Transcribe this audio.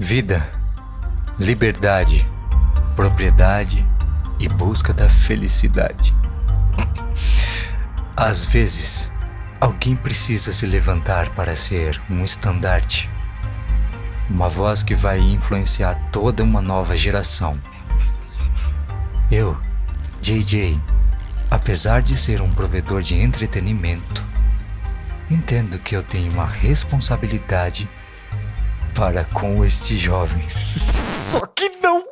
Vida, liberdade, propriedade e busca da felicidade. Às vezes, alguém precisa se levantar para ser um estandarte. Uma voz que vai influenciar toda uma nova geração. Eu, JJ, apesar de ser um provedor de entretenimento, entendo que eu tenho uma responsabilidade para com estes jovens. Só que não!